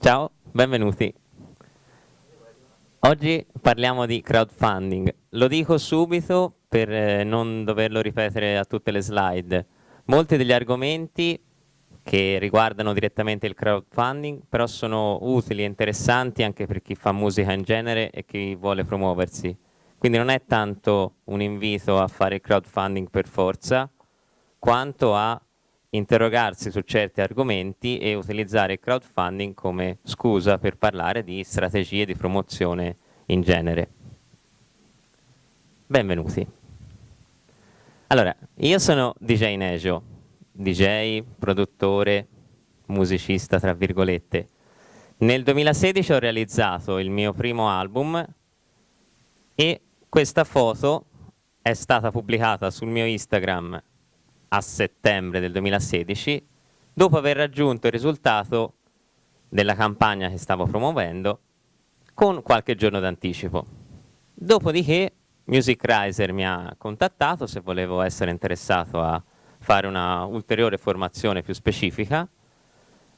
Ciao, benvenuti. Oggi parliamo di crowdfunding. Lo dico subito per eh, non doverlo ripetere a tutte le slide. Molti degli argomenti che riguardano direttamente il crowdfunding, però sono utili e interessanti anche per chi fa musica in genere e chi vuole promuoversi. Quindi non è tanto un invito a fare crowdfunding per forza, quanto a interrogarsi su certi argomenti e utilizzare il crowdfunding come scusa per parlare di strategie di promozione in genere. Benvenuti. Allora, io sono DJ Nejo, DJ, produttore, musicista tra virgolette. Nel 2016 ho realizzato il mio primo album e questa foto è stata pubblicata sul mio Instagram a settembre del 2016 dopo aver raggiunto il risultato della campagna che stavo promuovendo con qualche giorno d'anticipo. Dopodiché Music Riser mi ha contattato se volevo essere interessato a fare una ulteriore formazione più specifica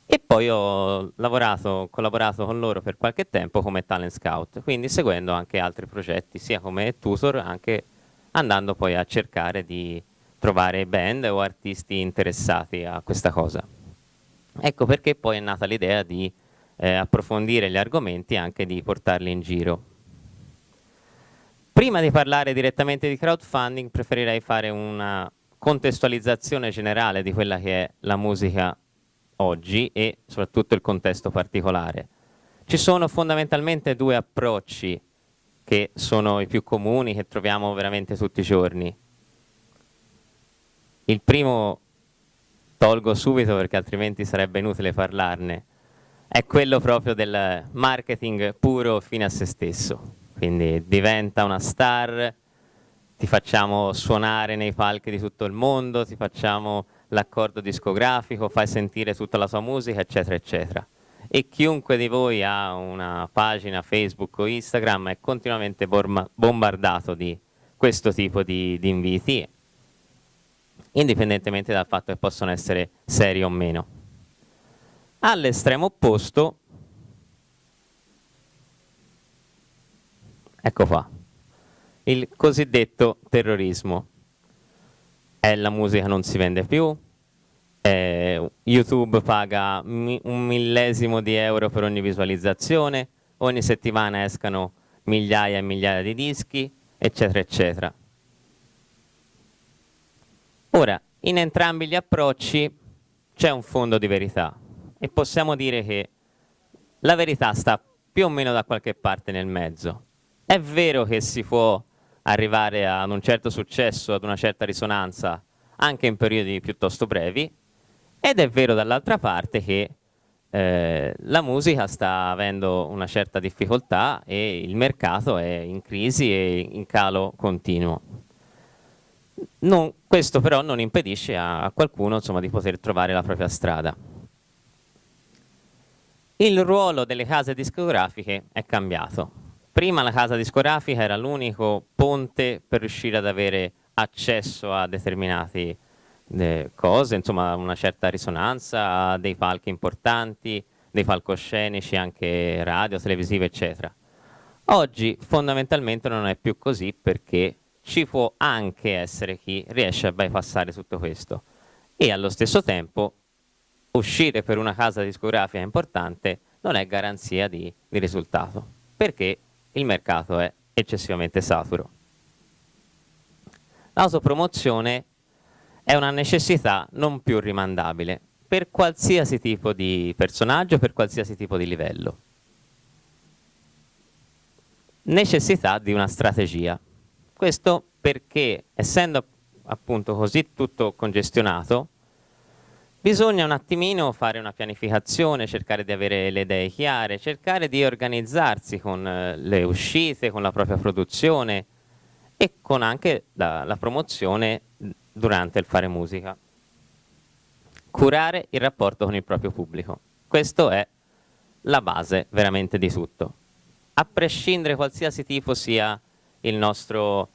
e poi ho lavorato, collaborato con loro per qualche tempo come talent scout, quindi seguendo anche altri progetti, sia come tutor, anche andando poi a cercare di trovare band o artisti interessati a questa cosa. Ecco perché poi è nata l'idea di eh, approfondire gli argomenti e anche di portarli in giro. Prima di parlare direttamente di crowdfunding preferirei fare una contestualizzazione generale di quella che è la musica oggi e soprattutto il contesto particolare. Ci sono fondamentalmente due approcci che sono i più comuni, che troviamo veramente tutti i giorni. Il primo tolgo subito perché altrimenti sarebbe inutile parlarne, è quello proprio del marketing puro fine a se stesso. Quindi diventa una star, ti facciamo suonare nei palchi di tutto il mondo, ti facciamo l'accordo discografico, fai sentire tutta la tua musica, eccetera, eccetera. E chiunque di voi ha una pagina Facebook o Instagram è continuamente bombardato di questo tipo di, di inviti, indipendentemente dal fatto che possono essere seri o meno. All'estremo opposto, ecco qua, il cosiddetto terrorismo. È la musica non si vende più, eh, YouTube paga mi un millesimo di euro per ogni visualizzazione, ogni settimana escano migliaia e migliaia di dischi, eccetera, eccetera. Ora, in entrambi gli approcci c'è un fondo di verità e possiamo dire che la verità sta più o meno da qualche parte nel mezzo. È vero che si può arrivare ad un certo successo, ad una certa risonanza, anche in periodi piuttosto brevi, ed è vero dall'altra parte che eh, la musica sta avendo una certa difficoltà e il mercato è in crisi e in calo continuo. Non, questo però non impedisce a, qualcuno insomma, di poter trovare la propria strada. Il ruolo delle case discografiche è cambiato prima la casa discografica era l'unico ponte per riuscire ad avere accesso a determinate eh, cose, insomma una certa risonanza, a dei palchi importanti, dei palcoscenici anche radio, televisivi eccetera. Oggi fondamentalmente non è più così perché ci può anche essere chi riesce a bypassare tutto questo e allo stesso tempo uscire per una casa discografica importante non è garanzia di, di risultato perché il mercato è eccessivamente saturo. L'autopromozione è una necessità non più rimandabile per qualsiasi tipo di personaggio, per qualsiasi tipo di livello. Necessità di una strategia. Questo perché, essendo appunto così tutto congestionato, Bisogna un attimino fare una pianificazione, cercare di avere le idee chiare, cercare di organizzarsi con eh, le uscite, con la propria produzione e con anche la, la promozione durante il fare musica. Curare il rapporto con il proprio pubblico. Questo è la base veramente di tutto. A prescindere qualsiasi tipo sia il nostro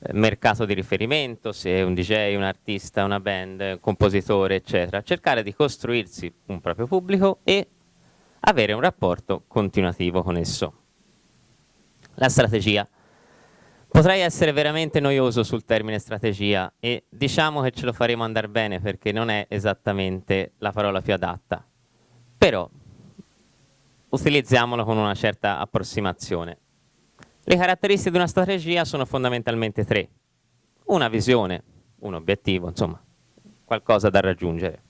eh, mercato di riferimento, se è un DJ, un artista, una band, un compositore, eccetera, cercare di costruirsi un proprio pubblico e avere un rapporto continuativo con esso. La strategia. Potrei essere veramente noioso sul termine strategia e diciamo che ce lo faremo andare bene perché non è esattamente la parola più adatta, però utilizziamolo con una certa approssimazione. Le caratteristiche di una strategia sono fondamentalmente tre. Una visione, un obiettivo, insomma, qualcosa da raggiungere.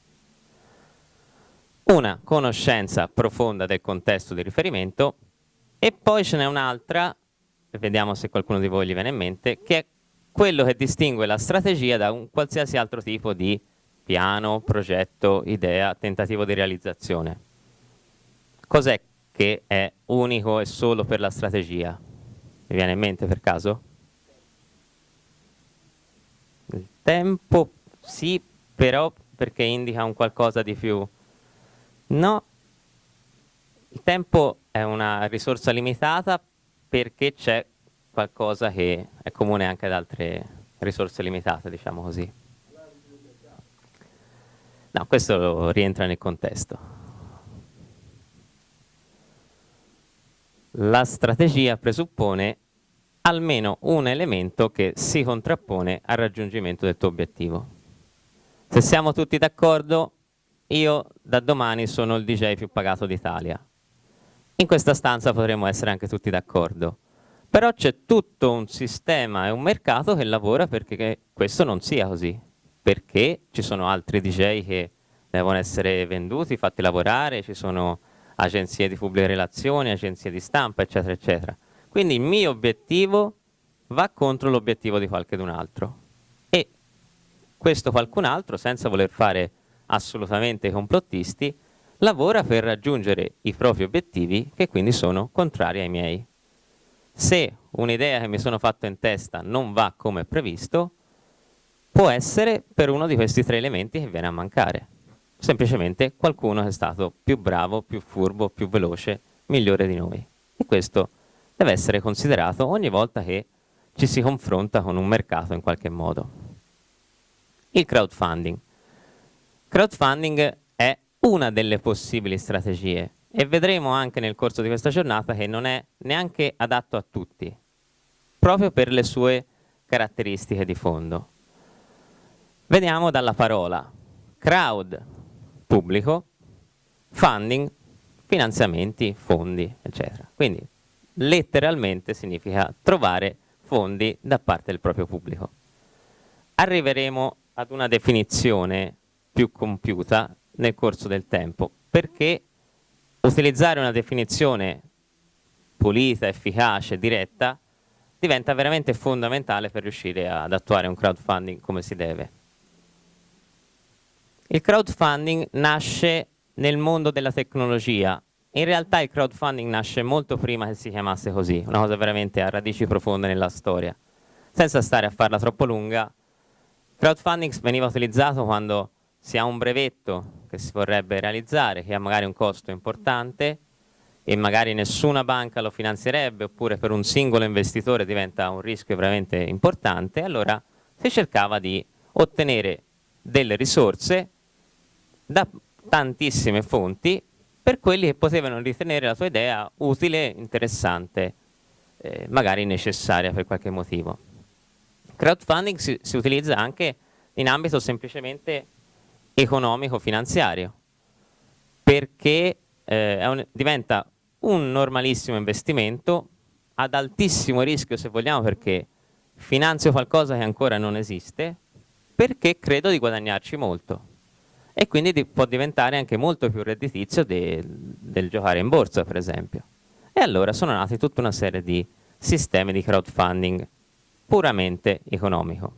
Una conoscenza profonda del contesto di riferimento e poi ce n'è un'altra vediamo se qualcuno di voi gli viene in mente, che è quello che distingue la strategia da un qualsiasi altro tipo di piano, progetto, idea, tentativo di realizzazione. Cos'è che è unico e solo per la strategia? Mi viene in mente per caso? Il tempo sì, però perché indica un qualcosa di più. No, il tempo è una risorsa limitata perché c'è qualcosa che è comune anche ad altre risorse limitate, diciamo così. No, questo rientra nel contesto. La strategia presuppone almeno un elemento che si contrappone al raggiungimento del tuo obiettivo. Se siamo tutti d'accordo, io da domani sono il DJ più pagato d'Italia. In questa stanza potremmo essere anche tutti d'accordo, però c'è tutto un sistema e un mercato che lavora perché questo non sia così, perché ci sono altri DJ che devono essere venduti, fatti lavorare, ci sono agenzie di pubbliche relazioni, agenzie di stampa, eccetera, eccetera. Quindi il mio obiettivo va contro l'obiettivo di qualcun altro. E questo qualcun altro, senza voler fare assolutamente complottisti, lavora per raggiungere i propri obiettivi che quindi sono contrari ai miei. Se un'idea che mi sono fatto in testa non va come previsto, può essere per uno di questi tre elementi che viene a mancare. Semplicemente qualcuno è stato più bravo, più furbo, più veloce, migliore di noi. E questo deve essere considerato ogni volta che ci si confronta con un mercato in qualche modo. Il crowdfunding. Crowdfunding una delle possibili strategie e vedremo anche nel corso di questa giornata che non è neanche adatto a tutti, proprio per le sue caratteristiche di fondo. Vediamo dalla parola crowd, pubblico, funding, finanziamenti, fondi, eccetera. Quindi letteralmente significa trovare fondi da parte del proprio pubblico. Arriveremo ad una definizione più compiuta nel corso del tempo, perché utilizzare una definizione pulita, efficace, diretta, diventa veramente fondamentale per riuscire ad attuare un crowdfunding come si deve. Il crowdfunding nasce nel mondo della tecnologia, in realtà il crowdfunding nasce molto prima che si chiamasse così, una cosa veramente a radici profonde nella storia. Senza stare a farla troppo lunga, crowdfunding veniva utilizzato quando si ha un brevetto che si vorrebbe realizzare, che ha magari un costo importante e magari nessuna banca lo finanzierebbe oppure per un singolo investitore diventa un rischio veramente importante, allora si cercava di ottenere delle risorse da tantissime fonti per quelli che potevano ritenere la tua idea utile, interessante, eh, magari necessaria per qualche motivo. Crowdfunding si, si utilizza anche in ambito semplicemente economico-finanziario, perché eh, un, diventa un normalissimo investimento ad altissimo rischio se vogliamo perché finanzio qualcosa che ancora non esiste perché credo di guadagnarci molto e quindi di, può diventare anche molto più redditizio de, del giocare in borsa per esempio e allora sono nati tutta una serie di sistemi di crowdfunding puramente economico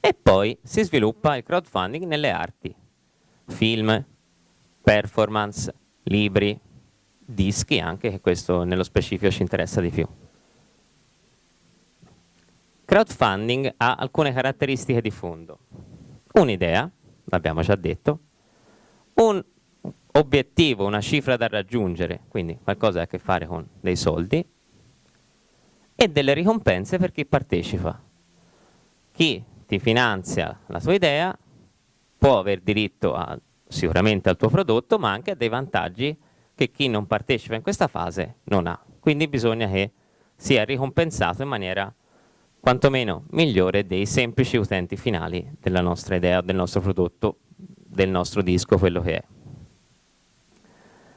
e poi si sviluppa il crowdfunding nelle arti, film, performance, libri, dischi anche, che questo nello specifico ci interessa di più. Crowdfunding ha alcune caratteristiche di fondo. Un'idea, l'abbiamo già detto, un obiettivo, una cifra da raggiungere, quindi qualcosa a che fare con dei soldi, e delle ricompense per chi partecipa. Chi ti finanzia la tua idea, può aver diritto a, sicuramente al tuo prodotto, ma anche a dei vantaggi che chi non partecipa in questa fase non ha. Quindi bisogna che sia ricompensato in maniera quantomeno migliore dei semplici utenti finali della nostra idea, del nostro prodotto, del nostro disco, quello che è.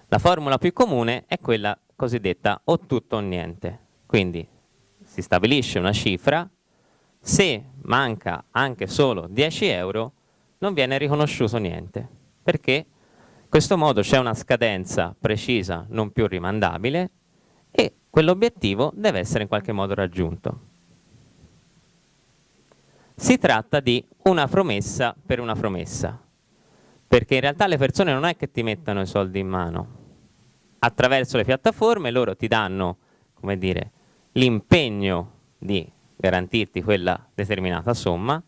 La formula più comune è quella cosiddetta o tutto o niente. Quindi si stabilisce una cifra, se manca anche solo 10 euro non viene riconosciuto niente, perché in questo modo c'è una scadenza precisa, non più rimandabile, e quell'obiettivo deve essere in qualche modo raggiunto. Si tratta di una promessa per una promessa, perché in realtà le persone non è che ti mettano i soldi in mano. Attraverso le piattaforme loro ti danno, come dire, l'impegno di garantirti quella determinata somma,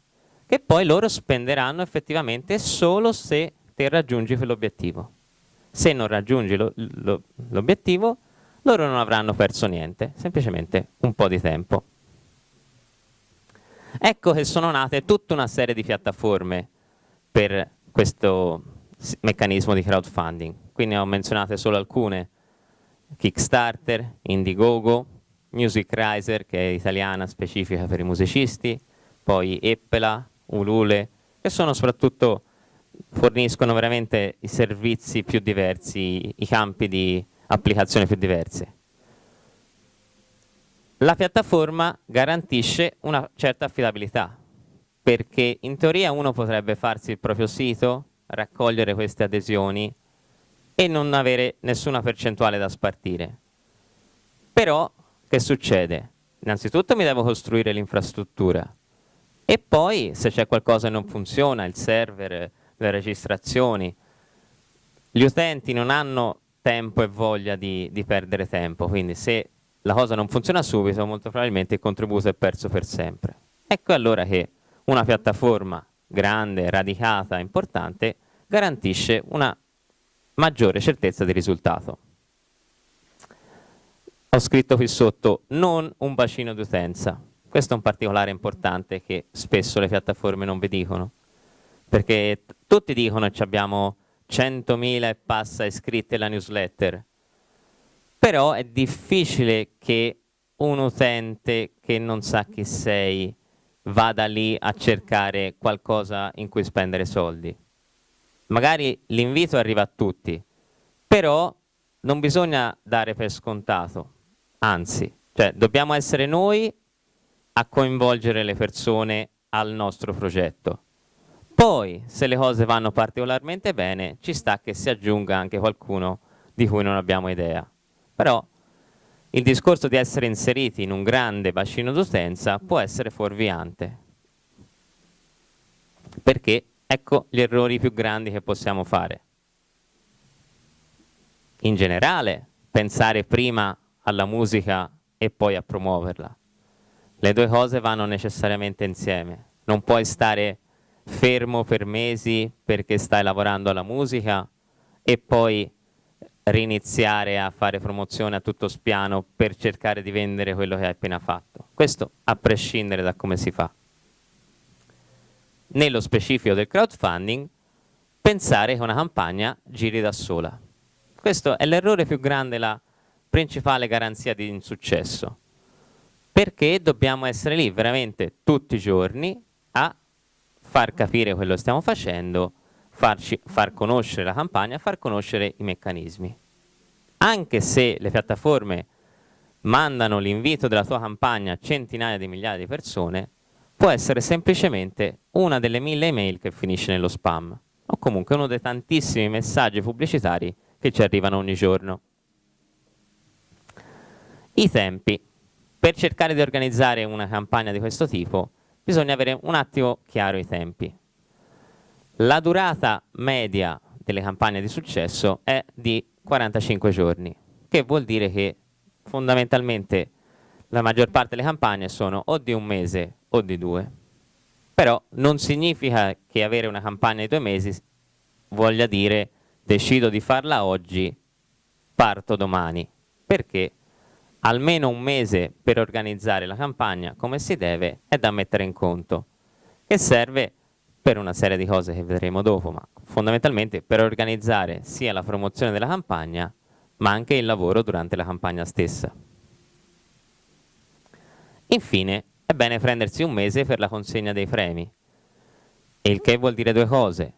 che poi loro spenderanno effettivamente solo se te raggiungi quell'obiettivo. Se non raggiungi l'obiettivo, loro non avranno perso niente, semplicemente un po' di tempo. Ecco che sono nate tutta una serie di piattaforme per questo meccanismo di crowdfunding. Qui ne ho menzionate solo alcune. Kickstarter, Indiegogo, Music Riser, che è italiana specifica per i musicisti, poi Eppela, Ulule, che sono soprattutto, forniscono veramente i servizi più diversi, i campi di applicazione più diverse la piattaforma garantisce una certa affidabilità, perché in teoria uno potrebbe farsi il proprio sito, raccogliere queste adesioni e non avere nessuna percentuale da spartire. Però che succede? Innanzitutto mi devo costruire l'infrastruttura e poi se c'è qualcosa che non funziona, il server, le registrazioni, gli utenti non hanno tempo e voglia di, di perdere tempo, quindi se la cosa non funziona subito, molto probabilmente il contributo è perso per sempre. Ecco allora che una piattaforma grande, radicata, importante, garantisce una maggiore certezza di risultato. Ho scritto qui sotto, non un bacino d'utenza. Questo è un particolare importante che spesso le piattaforme non vi dicono, perché tutti dicono che abbiamo 100.000 e passa iscritti alla newsletter, però è difficile che un utente che non sa chi sei vada lì a cercare qualcosa in cui spendere soldi. Magari l'invito arriva a tutti, però non bisogna dare per scontato, anzi, cioè dobbiamo essere noi a coinvolgere le persone al nostro progetto. Poi, se le cose vanno particolarmente bene, ci sta che si aggiunga anche qualcuno di cui non abbiamo idea. Però il discorso di essere inseriti in un grande bacino d'utenza può essere fuorviante. Perché ecco gli errori più grandi che possiamo fare. In generale, pensare prima alla musica e poi a promuoverla. Le due cose vanno necessariamente insieme. Non puoi stare fermo per mesi perché stai lavorando alla musica e poi riniziare a fare promozione a tutto spiano per cercare di vendere quello che hai appena fatto. Questo a prescindere da come si fa. Nello specifico del crowdfunding, pensare che una campagna giri da sola. Questo è l'errore più grande, la principale garanzia di insuccesso. Perché dobbiamo essere lì veramente tutti i giorni a far capire quello che stiamo facendo, farci, far conoscere la campagna, far conoscere i meccanismi. Anche se le piattaforme mandano l'invito della tua campagna a centinaia di migliaia di persone, può essere semplicemente una delle mille email che finisce nello spam, o comunque uno dei tantissimi messaggi pubblicitari che ci arrivano ogni giorno. I tempi. Per cercare di organizzare una campagna di questo tipo bisogna avere un attimo chiaro i tempi. La durata media delle campagne di successo è di 45 giorni, che vuol dire che fondamentalmente la maggior parte delle campagne sono o di un mese o di due. Però non significa che avere una campagna di due mesi voglia dire decido di farla oggi, parto domani, perché almeno un mese per organizzare la campagna come si deve è da mettere in conto, che serve per una serie di cose che vedremo dopo, ma fondamentalmente per organizzare sia la promozione della campagna, ma anche il lavoro durante la campagna stessa. Infine, è bene prendersi un mese per la consegna dei premi, il che vuol dire due cose.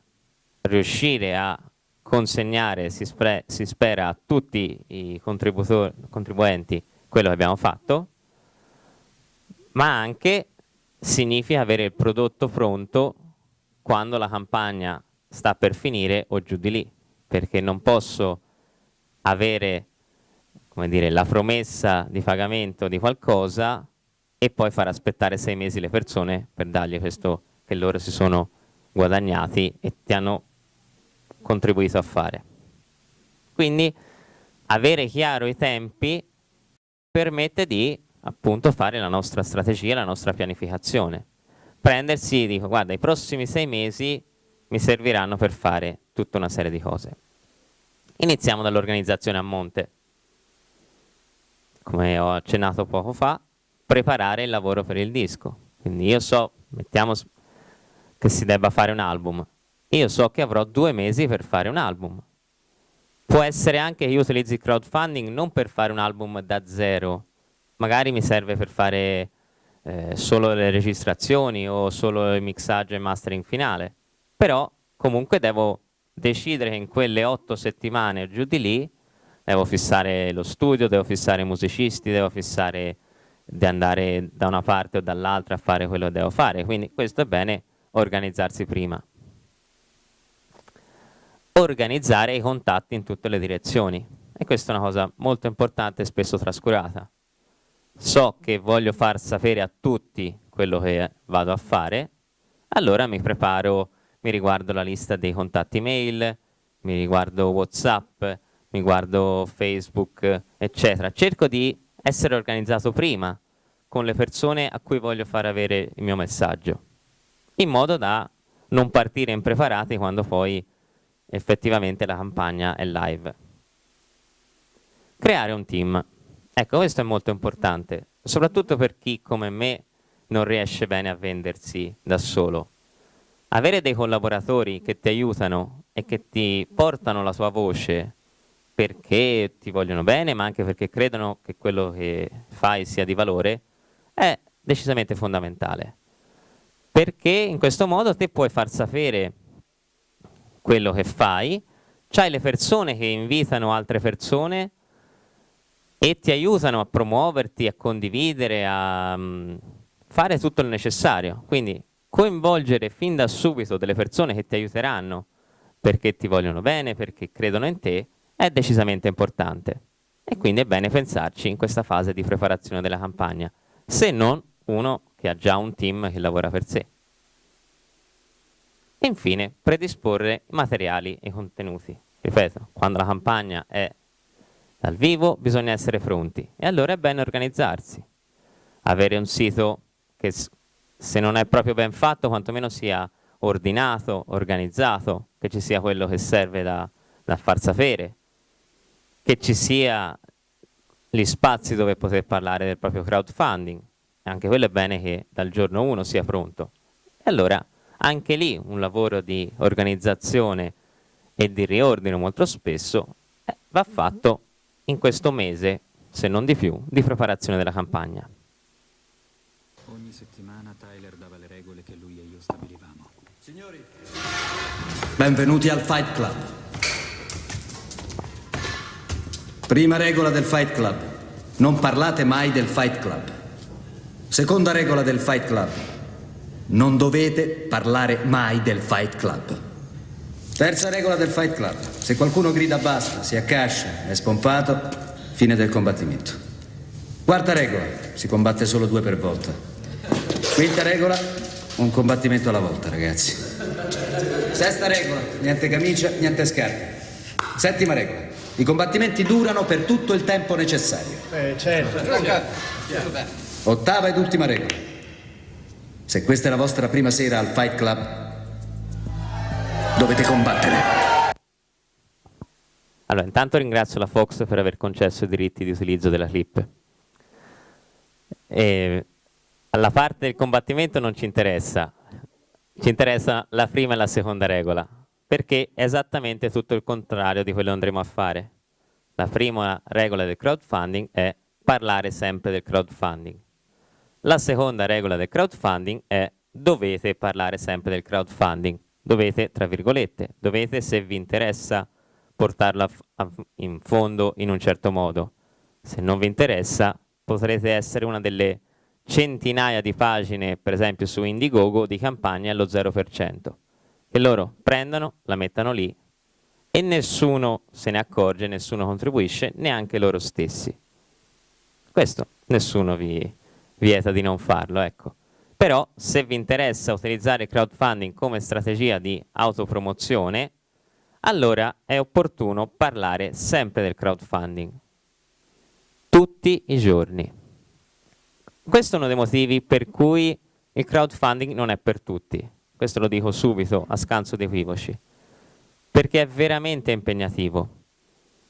Riuscire a consegnare, si, si spera, a tutti i contribuenti quello che abbiamo fatto, ma anche significa avere il prodotto pronto quando la campagna sta per finire o giù di lì, perché non posso avere dire, la promessa di pagamento di qualcosa e poi far aspettare sei mesi le persone per dargli questo che loro si sono guadagnati e ti hanno contribuito a fare. Quindi avere chiaro i tempi permette di appunto fare la nostra strategia, la nostra pianificazione. Prendersi, dico, guarda, i prossimi sei mesi mi serviranno per fare tutta una serie di cose. Iniziamo dall'organizzazione a monte. Come ho accennato poco fa, preparare il lavoro per il disco. Quindi io so, mettiamo che si debba fare un album, io so che avrò due mesi per fare un album. Può essere anche che io utilizzi il crowdfunding non per fare un album da zero, magari mi serve per fare eh, solo le registrazioni o solo il mixaggio e mastering finale, però comunque devo decidere che in quelle otto settimane o giù di lì devo fissare lo studio, devo fissare i musicisti, devo fissare di andare da una parte o dall'altra a fare quello che devo fare, quindi questo è bene organizzarsi prima. Organizzare i contatti in tutte le direzioni e questa è una cosa molto importante e spesso trascurata. So che voglio far sapere a tutti quello che vado a fare, allora mi preparo, mi riguardo la lista dei contatti mail, mi riguardo Whatsapp, mi guardo Facebook, eccetera. Cerco di essere organizzato prima con le persone a cui voglio far avere il mio messaggio, in modo da non partire impreparati quando poi effettivamente la campagna è live. Creare un team. Ecco, questo è molto importante, soprattutto per chi come me non riesce bene a vendersi da solo. Avere dei collaboratori che ti aiutano e che ti portano la sua voce perché ti vogliono bene, ma anche perché credono che quello che fai sia di valore, è decisamente fondamentale. Perché in questo modo te puoi far sapere quello che fai, c'hai le persone che invitano altre persone e ti aiutano a promuoverti, a condividere, a um, fare tutto il necessario. Quindi coinvolgere fin da subito delle persone che ti aiuteranno perché ti vogliono bene, perché credono in te, è decisamente importante e quindi è bene pensarci in questa fase di preparazione della campagna, se non uno che ha già un team che lavora per sé. E infine, predisporre materiali e contenuti. Ripeto, quando la campagna è dal vivo bisogna essere pronti e allora è bene organizzarsi. Avere un sito che se non è proprio ben fatto, quantomeno sia ordinato, organizzato, che ci sia quello che serve da, da far sapere, che ci sia gli spazi dove poter parlare del proprio crowdfunding, anche quello è bene che dal giorno 1 sia pronto. E allora anche lì un lavoro di organizzazione e di riordino molto spesso eh, va fatto in questo mese, se non di più, di preparazione della campagna. Ogni settimana Tyler dava le regole che lui e io stabilivamo. Signori, benvenuti al Fight Club. Prima regola del Fight Club. Non parlate mai del Fight Club. Seconda regola del Fight Club. Non dovete parlare mai del Fight Club. Terza regola del Fight Club. Se qualcuno grida basta, si accascia, è spompato, fine del combattimento. Quarta regola. Si combatte solo due per volta. Quinta regola. Un combattimento alla volta, ragazzi. Sesta regola. Niente camicia, niente scarpe. Settima regola. I combattimenti durano per tutto il tempo necessario. Eh, certo. Ottava ed ultima regola. Se questa è la vostra prima sera al Fight Club, dovete combattere. Allora, intanto ringrazio la Fox per aver concesso i diritti di utilizzo della clip. E alla parte del combattimento non ci interessa, ci interessa la prima e la seconda regola perché è esattamente tutto il contrario di quello che andremo a fare. la prima regola del crowdfunding è parlare sempre del crowdfunding. La seconda regola del crowdfunding è dovete parlare sempre del crowdfunding. Dovete, tra virgolette, dovete se vi interessa portarlo in fondo in un certo modo. Se non vi interessa potrete essere una delle centinaia di pagine, per esempio su Indiegogo, di campagne allo 0%, che loro prendono, la mettano lì e nessuno se ne accorge, nessuno contribuisce, neanche loro stessi. Questo nessuno vi vieta di non farlo, ecco. Però se vi interessa utilizzare il crowdfunding come strategia di autopromozione, allora è opportuno parlare sempre del crowdfunding. Tutti i giorni. Questo è uno dei motivi per cui il crowdfunding non è per tutti. Questo lo dico subito a scanso di equivoci. Perché è veramente impegnativo.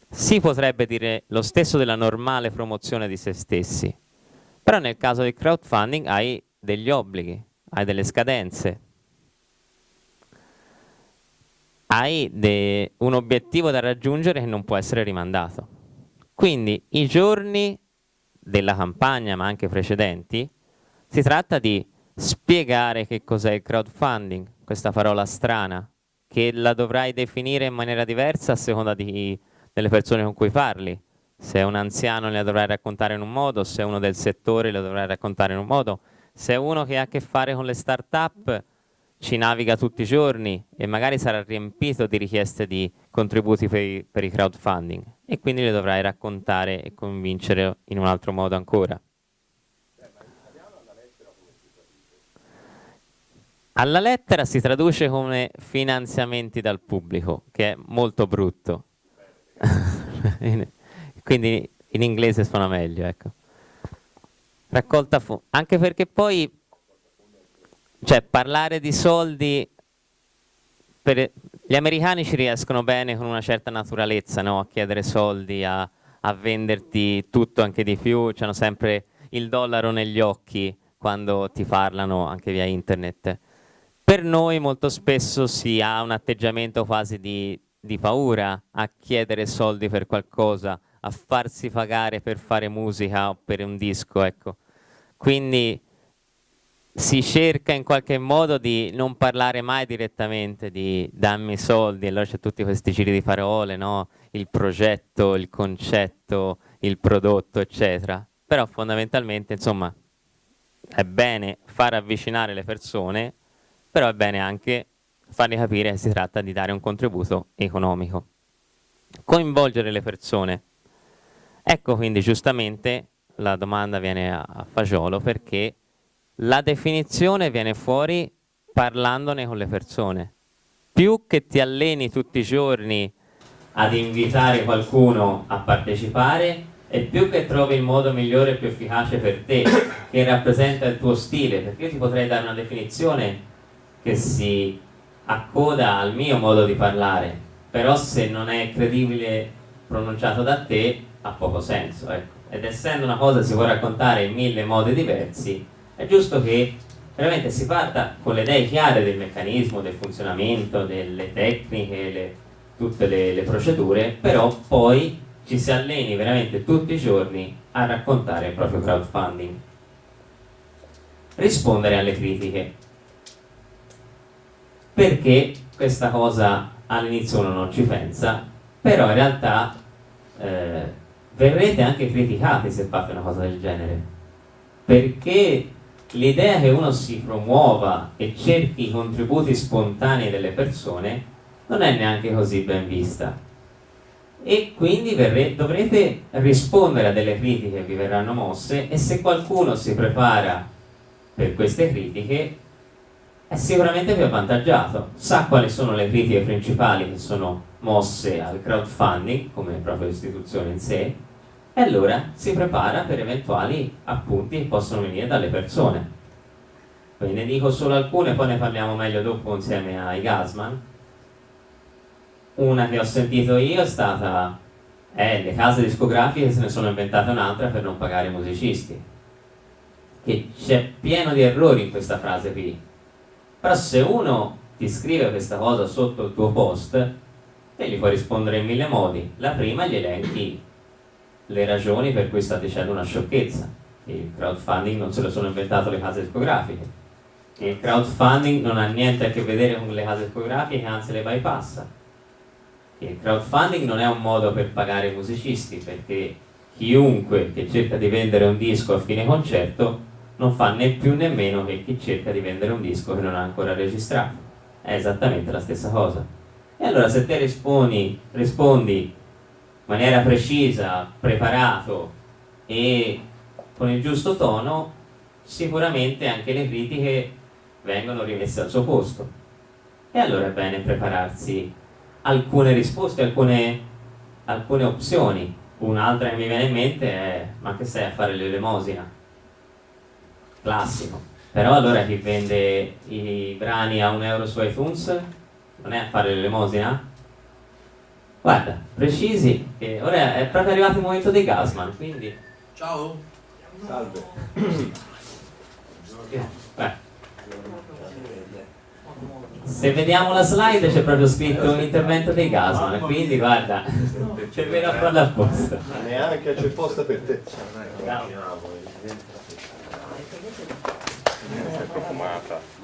Si potrebbe dire lo stesso della normale promozione di se stessi. Però nel caso del crowdfunding hai degli obblighi, hai delle scadenze, hai un obiettivo da raggiungere che non può essere rimandato. Quindi i giorni della campagna, ma anche precedenti, si tratta di spiegare che cos'è il crowdfunding, questa parola strana, che la dovrai definire in maniera diversa a seconda di, delle persone con cui parli. Se è un anziano le dovrai raccontare in un modo, se è uno del settore le dovrai raccontare in un modo, se è uno che ha a che fare con le start-up ci naviga tutti i giorni e magari sarà riempito di richieste di contributi per i, per i crowdfunding e quindi le dovrai raccontare e convincere in un altro modo ancora. Alla lettera si traduce come finanziamenti dal pubblico, che è molto brutto. Quindi in inglese suona meglio, ecco. Raccolta anche perché poi cioè parlare di soldi per, gli americani ci riescono bene con una certa naturalezza no? a chiedere soldi, a, a venderti tutto anche di più, hanno sempre il dollaro negli occhi quando ti parlano anche via internet. Per noi molto spesso si ha un atteggiamento quasi di, di paura a chiedere soldi per qualcosa, a farsi pagare per fare musica o per un disco, ecco. Quindi si cerca in qualche modo di non parlare mai direttamente di dammi soldi, allora c'è tutti questi giri di parole, no? il progetto, il concetto, il prodotto, eccetera. Però fondamentalmente, insomma, è bene far avvicinare le persone però è bene anche fargli capire che si tratta di dare un contributo economico. Coinvolgere le persone. Ecco quindi giustamente la domanda viene a, a fagiolo perché la definizione viene fuori parlandone con le persone. Più che ti alleni tutti i giorni ad invitare qualcuno a partecipare e più che trovi il modo migliore e più efficace per te che rappresenta il tuo stile, perché io ti potrei dare una definizione che si accoda al mio modo di parlare, però se non è credibile pronunciato da te ha poco senso. Ecco. Ed essendo una cosa che si può raccontare in mille modi diversi, è giusto che veramente si parta con le idee chiare del meccanismo, del funzionamento, delle tecniche, le, tutte le, le procedure, però poi ci si alleni veramente tutti i giorni a raccontare il proprio crowdfunding. Rispondere alle critiche perché questa cosa all'inizio uno non ci pensa, però in realtà eh, verrete anche criticati se fate una cosa del genere, perché l'idea che uno si promuova e cerchi i contributi spontanei delle persone non è neanche così ben vista. E quindi dovrete rispondere a delle critiche che vi verranno mosse e se qualcuno si prepara per queste critiche è sicuramente più avvantaggiato, sa quali sono le critiche principali che sono mosse al crowdfunding come proprio istituzione in sé e allora si prepara per eventuali appunti che possono venire dalle persone. Quindi ne dico solo alcune, poi ne parliamo meglio dopo insieme ai Gasman. Una che ho sentito io è stata eh, le case discografiche se ne sono inventate un'altra per non pagare i musicisti. Che c'è pieno di errori in questa frase qui però se uno ti scrive questa cosa sotto il tuo post e gli puoi rispondere in mille modi. La prima gli elenchi le ragioni per cui sta dicendo una sciocchezza. Il crowdfunding non se lo sono inventato le case discografiche. Il crowdfunding non ha niente a che vedere con le case discografiche, anzi le bypassa. Il crowdfunding non è un modo per pagare i musicisti, perché chiunque che cerca di vendere un disco a fine concerto non fa né più né meno che chi cerca di vendere un disco che non ha ancora registrato. È esattamente la stessa cosa. E allora se te rispondi, rispondi maniera precisa, preparato e con il giusto tono, sicuramente anche le critiche vengono rimesse al suo posto. E allora è bene prepararsi alcune risposte, alcune, alcune opzioni. Un'altra che mi viene in mente è ma che sei a fare l'elemosina? Classico. Però allora chi vende i brani a un euro su iTunes non è a fare l'elemosina? Guarda, precisi, che ora è proprio arrivato il momento dei Gasman, quindi... Ciao. Salve. Beh. Se vediamo la slide c'è proprio scritto intervento dei Gasman, quindi guarda, c'è meno a farla apposta. Neanche c'è posta per te. Ciao. Profumata.